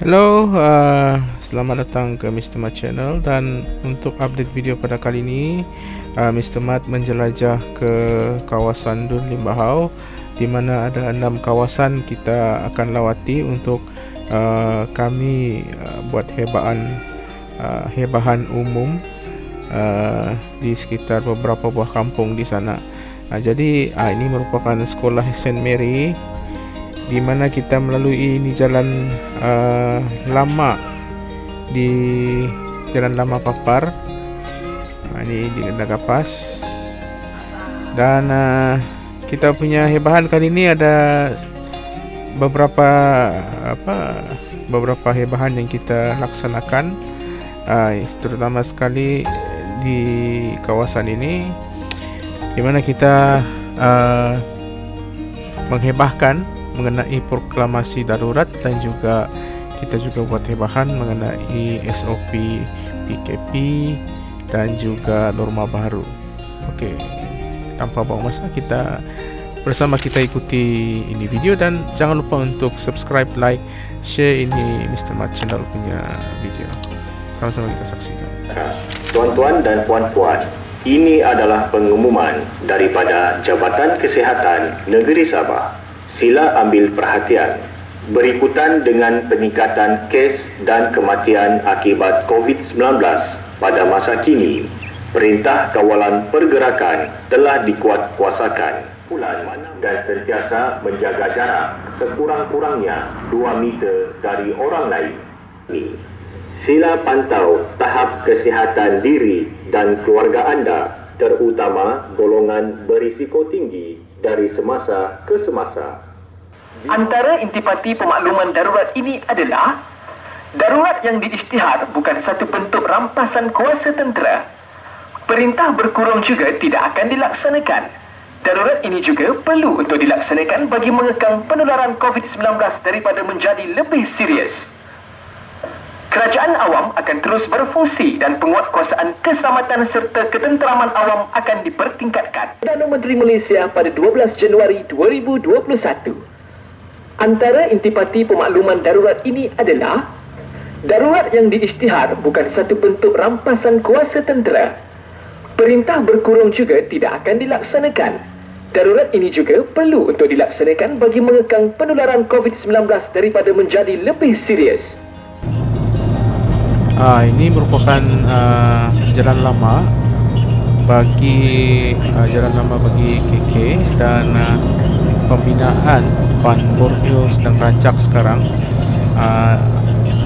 Hello, uh, selamat datang ke Mr. Mat Channel dan untuk update video pada kali ini uh, Mr. Mat menjelajah ke kawasan Dun Limbahau di mana ada enam kawasan kita akan lawati untuk uh, kami uh, buat hebaan uh, hebahan umum uh, di sekitar beberapa buah kampung di sana. Uh, jadi uh, ini merupakan sekolah Saint Mary di mana kita melalui ini jalan uh, lama di jalan lama Papar. Nah, ini di Nagapas dan uh, kita punya hebahan kali ini ada beberapa apa beberapa hebahan yang kita laksanakan. Uh, terutama sekali di kawasan ini di mana kita uh, menghebahkan mengenai proklamasi darurat dan juga kita juga buat hebahan mengenai SOP PKP dan juga norma baru. Okey. Tanpa buang masa kita bersama kita ikuti ini video dan jangan lupa untuk subscribe, like, share ini Mr. Mat channel punya video. Sama-sama kita saksikan. Tuan-tuan dan puan-puan, ini adalah pengumuman daripada Jabatan Kesihatan Negeri Sabah sila ambil perhatian. Berikutan dengan peningkatan kes dan kematian akibat COVID-19 pada masa kini, Perintah Kawalan Pergerakan telah dikuatkuasakan dan sentiasa menjaga jarak sekurang-kurangnya 2 meter dari orang lain. Sila pantau tahap kesihatan diri dan keluarga anda terutama golongan berisiko tinggi dari semasa ke semasa. Antara intipati pemakluman darurat ini adalah darurat yang diisytihar bukan satu bentuk rampasan kuasa tentera. Perintah berkurung juga tidak akan dilaksanakan. Darurat ini juga perlu untuk dilaksanakan bagi mengekang penularan COVID-19 daripada menjadi lebih serius. Kerajaan awam akan terus berfungsi dan penguatkuasaan keselamatan serta ketenteraman awam akan dipertingkatkan. Perdana Menteri Malaysia pada 12 Januari 2021 Antara intipati pemakluman darurat ini adalah darurat yang diisytihar bukan satu bentuk rampasan kuasa tentera. Perintah berkurung juga tidak akan dilaksanakan. Darurat ini juga perlu untuk dilaksanakan bagi mengekang penularan COVID-19 daripada menjadi lebih serius. Ah, ini merupakan uh, jalan lama bagi uh, jalan lama bagi KK dan uh, pembinaan Pan Borneo sedang rancak sekarang. Uh,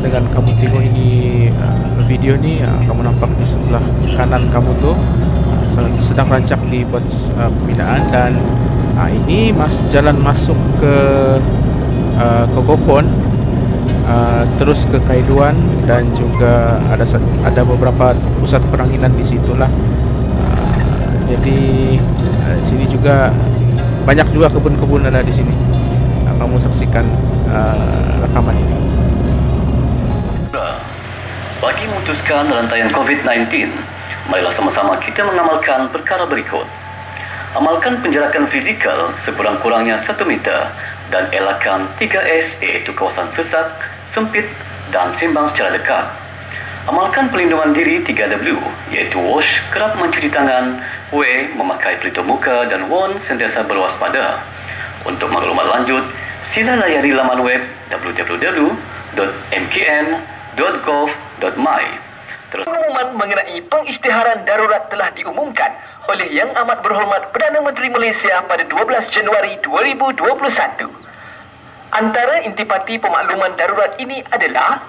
dengan kamu tengok ini uh, video ni uh, kamu nampak di sebelah kanan kamu tu uh, sedang rancak dibuat uh, pembinaan dan uh, ini mas jalan masuk ke uh, Kokopon uh, terus ke Kaiduan dan juga ada ada beberapa pusat peranginan di situlah uh, jadi uh, sini juga banyak juga kebun-kebun ada di sini. Nah, kamu saksikan uh, rekaman ini. Bagi memutuskan rantaian COVID-19, marilah sama-sama kita mengamalkan perkara berikut. Amalkan penjarakan fizikal sekurang-kurangnya 1 meter dan elakkan 3S iaitu kawasan sesak, sempit dan sembang secara dekat. Amalkan pelindungan diri 3W iaitu wash, kerap mencuci tangan, W. Memakai pelitup muka dan WON sentiasa berwaspada. Untuk maklumat lanjut, sila layari laman web www.mkn.gov.my. Terus pengumuman mengenai pengisytiharan darurat telah diumumkan oleh Yang Amat Berhormat Perdana Menteri Malaysia pada 12 Januari 2021. Antara intipati pemakluman darurat ini adalah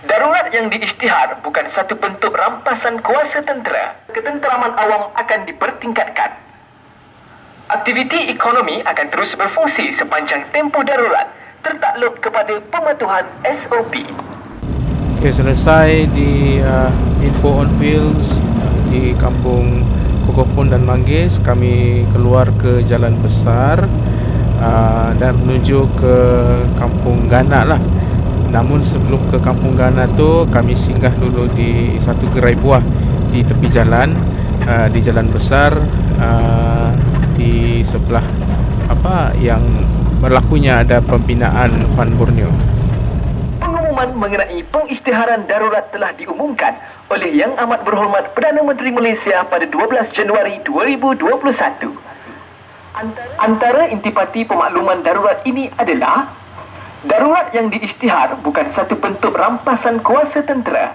Darurat yang diisytihar bukan satu bentuk rampasan kuasa tentera. Ketenteraman awam akan dipertingkatkan. Aktiviti ekonomi akan terus berfungsi sepanjang tempoh darurat tertakluk kepada pematuhan SOP. Okay, selesai di uh, info on wheels uh, di kampung Kokopun dan Manggis kami keluar ke jalan besar uh, dan menuju ke kampung Ganak lah Namun sebelum ke Kampung Gana tu kami singgah dulu di satu gerai buah di tepi jalan uh, di jalan besar uh, di sebelah apa yang berlakunya ada pembinaan Van Borneo. pengumuman mengenai pengisytiharan darurat telah diumumkan oleh Yang Amat Berhormat Perdana Menteri Malaysia pada 12 Januari 2021. Antara intipati pemakluman darurat ini adalah darurat yang diisytihar bukan satu bentuk rampasan kuasa tentera.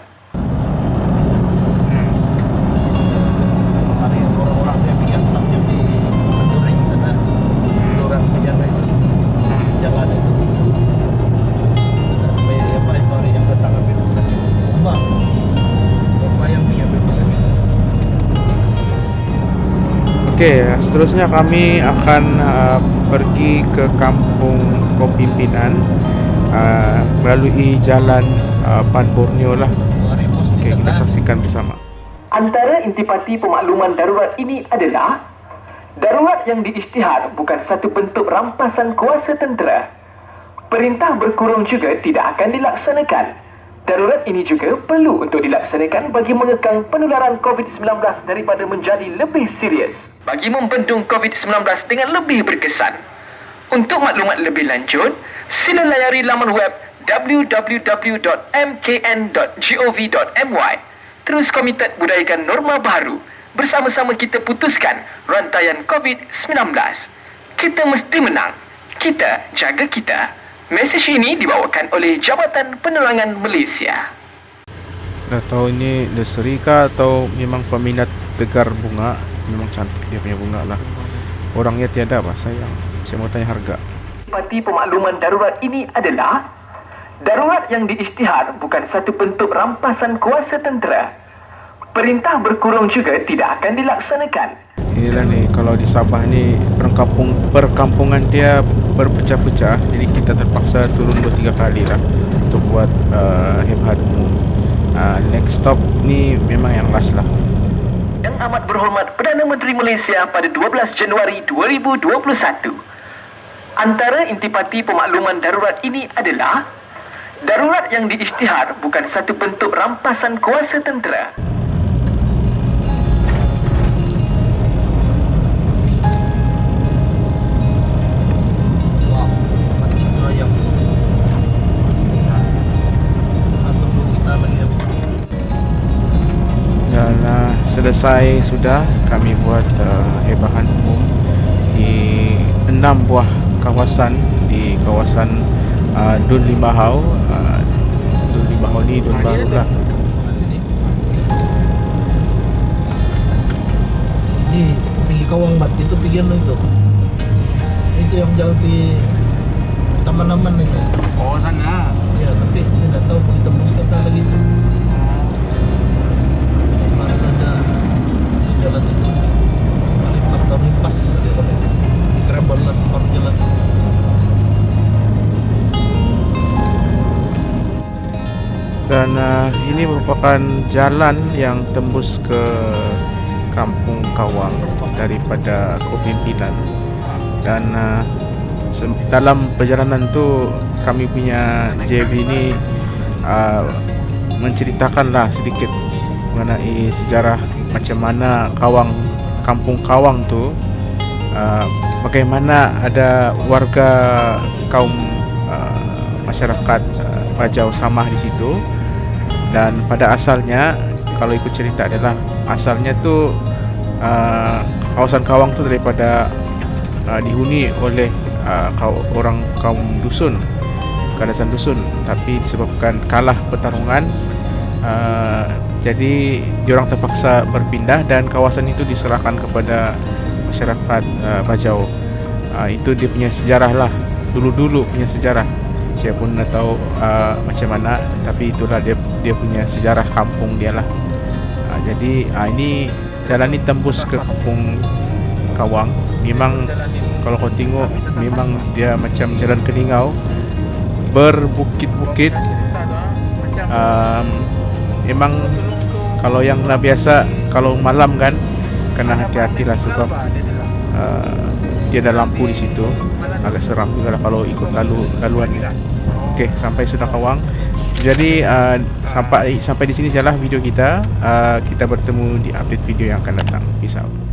Okey, seterusnya kami akan uh, pergi ke kampung Kopimpinan uh, melalui jalan uh, Pan Borneo lah. Okey, kita saksikan bersama. Antara intipati pemakluman darurat ini adalah darurat yang diisytihar bukan satu bentuk rampasan kuasa tentera. Perintah berkurung juga tidak akan dilaksanakan. Darurat ini juga perlu untuk dilaksanakan bagi mengekang penularan COVID-19 daripada menjadi lebih serius. Bagi membendung COVID-19 dengan lebih berkesan. Untuk maklumat lebih lanjut, sila layari laman web www.mkn.gov.my Terus komited budayakan norma baru bersama-sama kita putuskan rantaian COVID-19. Kita mesti menang. Kita jaga kita. Mesej ini dibawakan oleh Jabatan Penerangan Malaysia. Dah tahu ini nursery kah atau memang peminat tegar bunga? Memang cantik dia punya bunga lah. Orangnya tiada apa sayang. Saya mau tanya harga. Parti pemakluman darurat ini adalah darurat yang diisytihar bukan satu bentuk rampasan kuasa tentera. Perintah berkurung juga tidak akan dilaksanakan. Inilah ni kalau di Sabah ni perkampung perkampungan dia berpecah-pecah jadi kita terpaksa turun dua tiga kali lah untuk buat uh, hebat uh, next stop ni memang yang last lah Yang amat berhormat Perdana Menteri Malaysia pada 12 Januari 2021 Antara intipati pemakluman darurat ini adalah Darurat yang diisytihar bukan satu bentuk rampasan kuasa tentera. Selesai sudah kami buat uh, hebahan umum di enam buah kawasan di kawasan uh, Dun Limbahau uh, Dun Limbahau ni Dun Baru lah. ni pergi kawang bat itu pergi itu itu yang jalan di taman-taman itu. Oh sana ya tapi tidak tahu kita tembus kata lagi itu merupakan jalan yang tembus ke kampung Kawang daripada kepimpinan. Dan uh, dalam perjalanan tu kami punya JV ini uh, menceritakanlah sedikit mengenai sejarah macam mana kawang kampung kawang tu uh, bagaimana ada warga kaum uh, masyarakat uh, Bajau Samah di situ dan pada asalnya kalau ikut cerita adalah asalnya tu uh, kawasan kawang tu daripada uh, dihuni oleh uh, orang kaum dusun kadasan dusun tapi disebabkan kalah pertarungan uh, jadi diorang terpaksa berpindah dan kawasan itu diserahkan kepada masyarakat uh, Bajau. Uh, itu dia punya sejarah lah. Dulu-dulu punya sejarah. Saya pun tak tahu uh, macam mana tapi itulah dia dia punya sejarah kampung dia lah. Uh, jadi uh, ini jalan ini tembus ke kampung Kawang. Memang kalau kau tengok memang dia macam jalan keningau berbukit-bukit. Um, memang kalau yang nak biasa kalau malam kan kena hati-hati lah sebab uh, dia ada lampu di situ. Agak seram juga lah kalau ikut lalu laluan ni. Okey sampai sudah kawang. Jadi uh, sampai sampai di sini sajalah video kita. Uh, kita bertemu di update video yang akan datang. Peace out